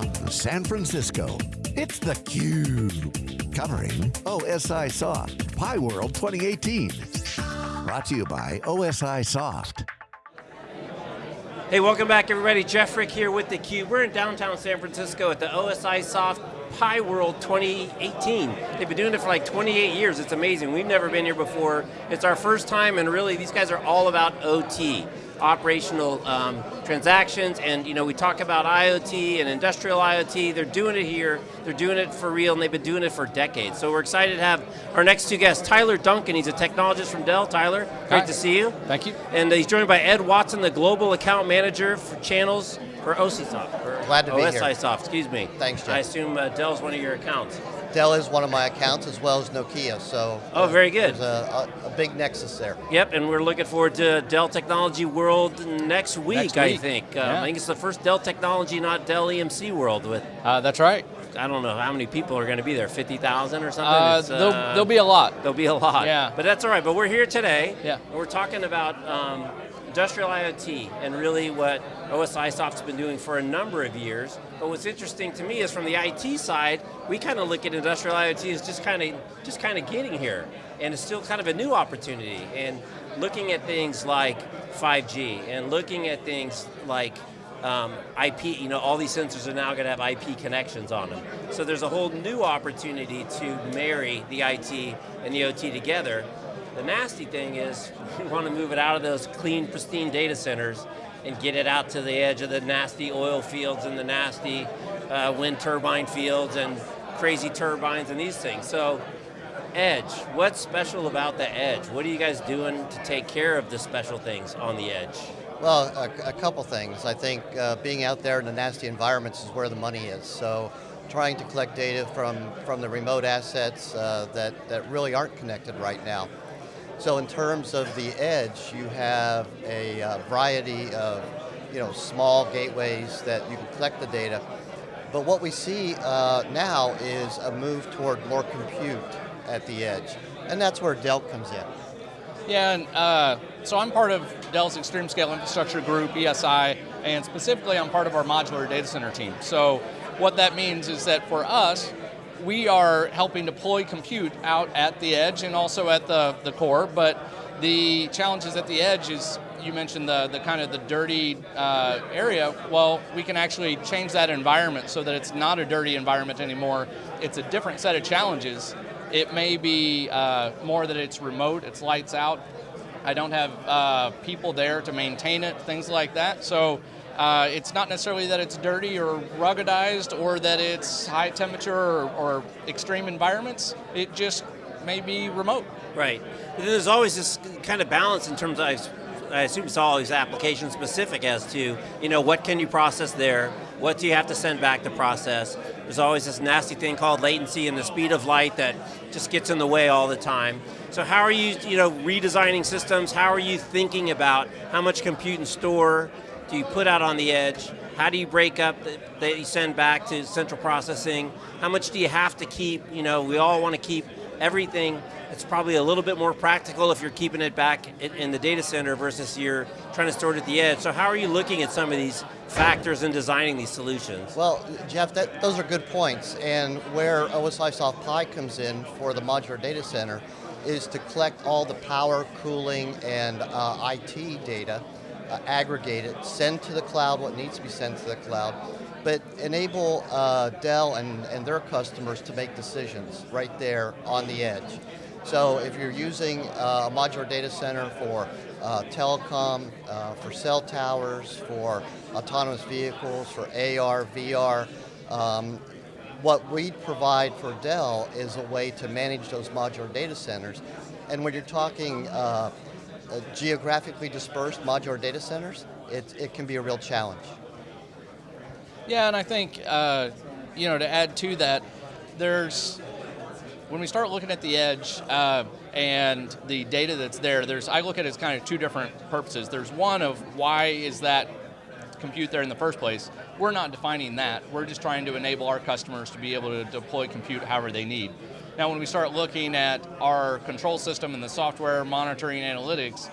downtown San Francisco. It's theCUBE, covering OSI Soft, Pi World 2018. Brought to you by OSI Soft. Hey, welcome back everybody. Jeff Frick here with theCUBE. We're in downtown San Francisco at the OSI Soft Pi World 2018. They've been doing it for like 28 years, it's amazing. We've never been here before. It's our first time and really these guys are all about OT operational um, transactions, and you know, we talk about IoT and industrial IoT, they're doing it here, they're doing it for real, and they've been doing it for decades. So we're excited to have our next two guests, Tyler Duncan, he's a technologist from Dell. Tyler, great Hi. to see you. Thank you. And he's joined by Ed Watson, the Global Account Manager for channels for OCSoft. Glad to be here. Soft, excuse me. Thanks, Jeff. I assume uh, Dell's one of your accounts. Dell is one of my accounts as well as Nokia, so. Oh, uh, very good. There's a, a, a big nexus there. Yep, and we're looking forward to Dell Technology World next week, Next I week. think. Um, Yeah. I think it's the first Dell Technology, not Dell EMC World with Uh, that's right. I don't know how many people are going to be there, 50,000 or something? Uh, there'll, uh, there'll be a lot. There'll be a lot. Yeah. But that's all right, but we're here today. Yeah. And we're talking about um, industrial IoT and really what OSI Soft's been doing for a number of years. But what's interesting to me is from the IT side, we kind of look at industrial IoT as just kind of just kind of getting here. And it's still kind of a new opportunity. And looking at things like 5G and looking at things like um, IP, you know, all these sensors are now going to have IP connections on them. So there's a whole new opportunity to marry the IT and the OT together. The nasty thing is, we want to move it out of those clean, pristine data centers and get it out to the edge of the nasty oil fields and the nasty uh, wind turbine fields and crazy turbines and these things. So Edge, what's special about the edge? What are you guys doing to take care of the special things on the edge? Well, a, a couple things. I think uh, being out there in the nasty environments is where the money is. So trying to collect data from, from the remote assets uh, that, that really aren't connected right now. So in terms of the edge, you have a uh, variety of you know, small gateways that you can collect the data. But what we see uh, now is a move toward more compute at the edge. And that's where Dell comes in. Yeah, and uh, so I'm part of Dell's Extreme Scale Infrastructure Group, ESI, and specifically I'm part of our modular data center team. So what that means is that for us, we are helping deploy compute out at the edge and also at the, the core, but the challenges at the edge is, you mentioned the, the kind of the dirty uh, area, well, we can actually change that environment so that it's not a dirty environment anymore, it's a different set of challenges. It may be uh, more that it's remote, it's lights out, I don't have uh, people there to maintain it, things like that, so uh, it's not necessarily that it's dirty or ruggedized or that it's high temperature or, or extreme environments, it just may be remote. Right. There's always this kind of balance in terms of, I assume it's always application specific as to, you know, what can you process there? What do you have to send back to process? There's always this nasty thing called latency and the speed of light that just gets in the way all the time. So how are you, you know, redesigning systems? How are you thinking about how much compute and store do you put out on the edge? How do you break up that you send back to central processing? How much do you have to keep? You know, we all want to keep everything. It's probably a little bit more practical if you're keeping it back in, in the data center versus you're trying to store it at the edge. So how are you looking at some of these factors in designing these solutions? Well, Jeff, that, those are good points. And where OSI Soft Pi comes in for the modular data center is to collect all the power, cooling, and uh, IT data, uh, aggregate it, send to the cloud what needs to be sent to the cloud, but enable uh, Dell and, and their customers to make decisions right there on the edge. So if you're using uh, a modular data center for uh, telecom, uh, for cell towers, for autonomous vehicles, for AR, VR, um, what we provide for Dell is a way to manage those modular data centers. And when you're talking uh, geographically dispersed modular data centers, it, it can be a real challenge. Yeah, and I think, uh, you know, to add to that, there's, when we start looking at the edge uh, and the data that's there, there's, I look at it as kind of two different purposes. There's one of why is that compute there in the first place? We're not defining that. We're just trying to enable our customers to be able to deploy compute however they need. Now when we start looking at our control system and the software monitoring analytics,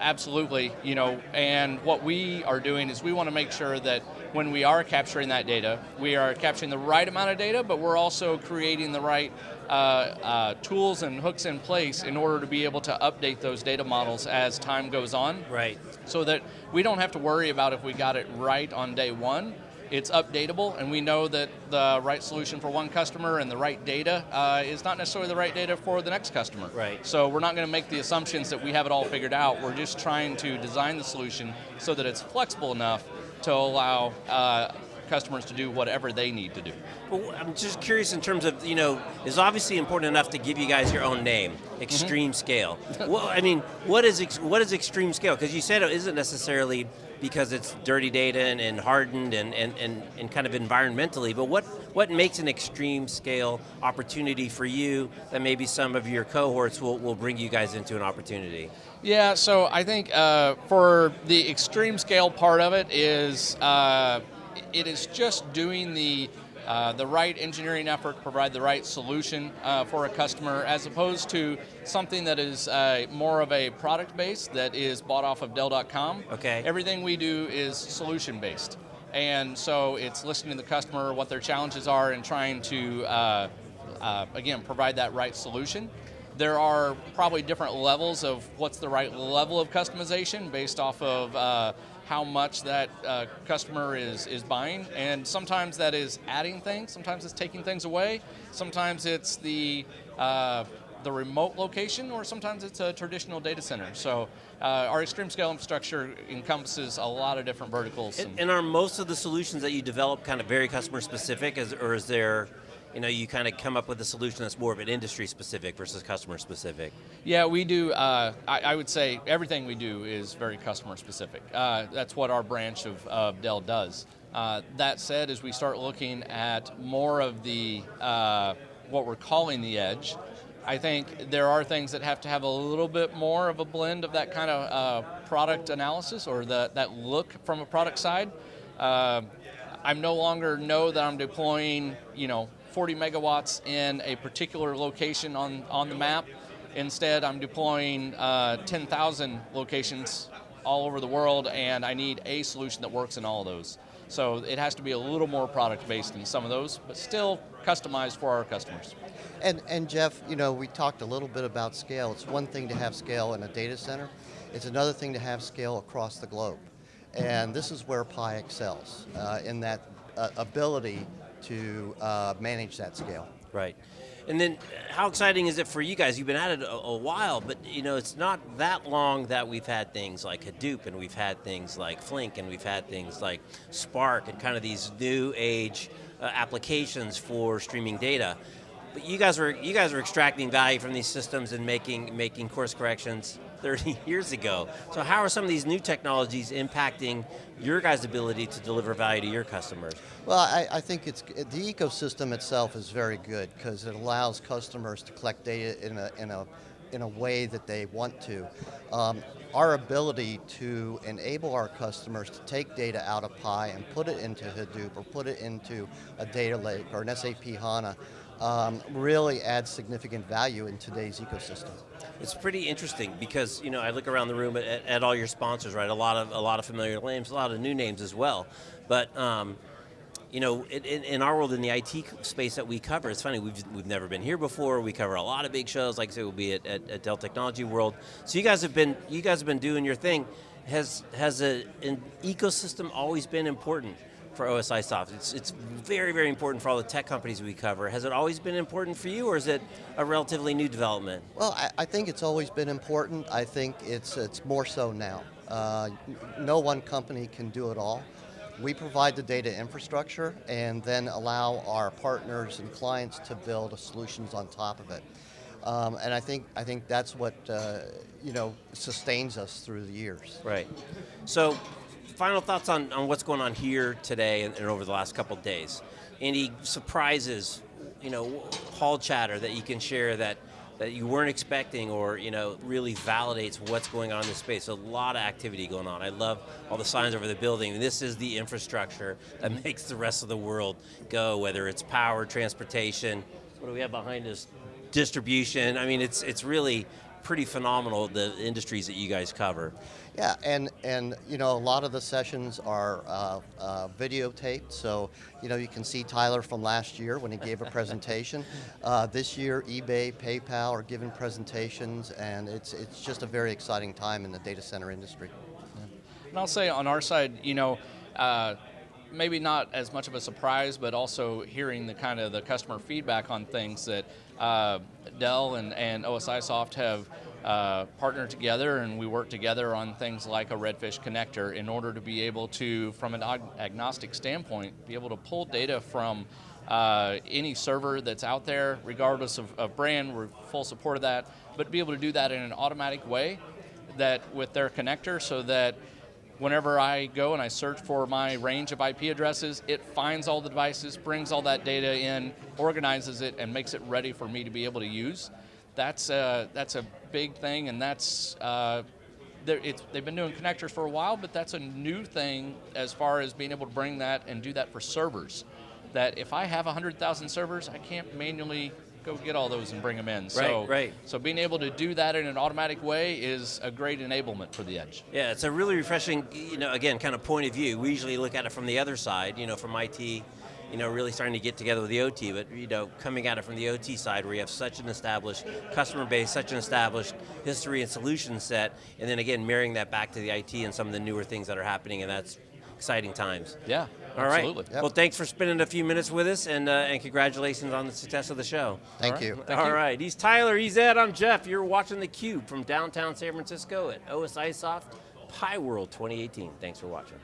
absolutely, you know, and what we are doing is we want to make sure that when we are capturing that data, we are capturing the right amount of data, but we're also creating the right uh, uh, tools and hooks in place in order to be able to update those data models as time goes on. Right. So that we don't have to worry about if we got it right on day one. It's updatable, and we know that the right solution for one customer and the right data uh, is not necessarily the right data for the next customer. Right. So we're not going to make the assumptions that we have it all figured out. We're just trying to design the solution so that it's flexible enough to allow uh, customers to do whatever they need to do. Well, I'm just curious in terms of, you know, it's obviously important enough to give you guys your own name, Extreme Scale. well, I mean, what is, what is Extreme Scale? Because you said it isn't necessarily because it's dirty data and, and hardened and, and, and, and kind of environmentally, but what, what makes an extreme scale opportunity for you that maybe some of your cohorts will, will bring you guys into an opportunity? Yeah, so I think uh, for the extreme scale part of it is uh, it is just doing the uh, the right engineering effort to provide the right solution uh, for a customer as opposed to something that is uh, more of a product base that is bought off of Dell.com. Okay. Everything we do is solution based. And so it's listening to the customer, what their challenges are, and trying to, uh, uh, again, provide that right solution. There are probably different levels of what's the right level of customization based off of uh, how much that uh, customer is, is buying. And sometimes that is adding things, sometimes it's taking things away, sometimes it's the, uh, the remote location, or sometimes it's a traditional data center. So uh, our extreme scale infrastructure encompasses a lot of different verticals. And, and are most of the solutions that you develop kind of very customer specific, as, or is there you know, you kind of come up with a solution that's more of an industry specific versus customer specific. Yeah, we do, uh, I, I, would say everything we do is very customer specific. Uh, that's what our branch of, of Dell does. Uh, that said, as we start looking at more of the, uh, what we're calling the edge, I think there are things that have to have a little bit more of a blend of that kind of uh, product analysis or the, that look from a product side. Uh, I'm no longer know that I'm deploying, you know, 40 megawatts in a particular location on, on the map. Instead, I'm deploying uh, 10,000 locations all over the world, and I need a solution that works in all of those. So it has to be a little more product-based in some of those, but still customized for our customers. And, and Jeff, you know, we talked a little bit about scale. It's one thing to have scale in a data center. It's another thing to have scale across the globe. And this is where Pi excels, uh, in that uh, ability to uh, manage that scale. Right. And then how exciting is it for you guys? You've been at it a, a, while, but you know, it's not that long that we've had things like Hadoop and we've had things like Flink and we've had things like Spark and kind of these new age uh, applications for streaming data. But you guys were you guys were extracting value from these systems and making making course corrections 30 years ago. So how are some of these new technologies impacting your guys' ability to deliver value to your customers? Well, I, I think it's the ecosystem itself is very good because it allows customers to collect data in a, in a in a way that they want to. Um, our ability to enable our customers to take data out of Pi and put it into Hadoop or put it into a data lake or an SAP HANA um, really adds significant value in today's ecosystem. It's pretty interesting because you know I look around the room at, at, all your sponsors, right? A lot of a lot of familiar names, a lot of new names as well. But um, you know, in, in, our world, in the IT space that we cover, it's funny, we've, we've never been here before, we cover a lot of big shows, like I say, we'll be at, at, at Dell Technology World. So you guys have been, you guys have been doing your thing. Has, has a, an ecosystem always been important? For OSI Soft? It's, it's very, very important for all the tech companies we cover. Has it always been important for you, or is it a relatively new development? Well, I, I think it's always been important. I think it's, it's more so now. Uh, no one company can do it all. We provide the data infrastructure and then allow our partners and clients to build solutions on top of it. Um, and I think I think that's what uh, you know sustains us through the years. Right. So final thoughts on, on what's going on here today and, and over the last couple days. Any surprises, you know, hall chatter that you can share that that you weren't expecting or you know really validates what's going on in the space. A lot of activity going on. I love all the signs over the building. This is the infrastructure that makes the rest of the world go, whether it's power, transportation, what do we have behind us? Distribution. I mean, it's it's really pretty phenomenal, the industries that you guys cover. Yeah, and, and you know, a lot of the sessions are uh, uh, videotaped, so you know, you can see Tyler from last year when he gave a presentation. Uh, this year, eBay, PayPal are giving presentations, and it's, it's just a very exciting time in the data center industry. And I'll say on our side, you know, uh, maybe not as much of a surprise, but also hearing the kind of the customer feedback on things that uh, Dell and, and OSI Soft have uh, partnered together and we work together on things like a Redfish connector in order to be able to, from an ag agnostic standpoint, be able to pull data from uh, any server that's out there, regardless of, of brand, we're full support of that, but be able to do that in an automatic way that with their connector so that whenever I go and I search for my range of IP addresses, it finds all the devices, brings all that data in, organizes it, and makes it ready for me to be able to use. That's a, that's a big thing, and that's uh, they've been doing connectors for a while, but that's a new thing as far as being able to bring that and do that for servers. That if I have 100,000 servers, I can't manually go get all those and bring them in. Right, so, right. So being able to do that in an automatic way is a great enablement for the edge. Yeah, it's a really refreshing, you know, again, kind of point of view. We usually look at it from the other side, you know, from IT you know, really starting to get together with the OT, but you know, coming at it from the OT side where you have such an established customer base, such an established history and solution set, and then again, marrying that back to the IT and some of the newer things that are happening, and that's exciting times. Yeah, All absolutely. right. Well, thanks for spending a few minutes with us, and, uh, and congratulations on the success of the show. Thank All right. you. Thank All you. right. He's Tyler, he's Ed, I'm Jeff. You're watching theCUBE from downtown San Francisco at OSI Soft Pi World 2018. Thanks for watching.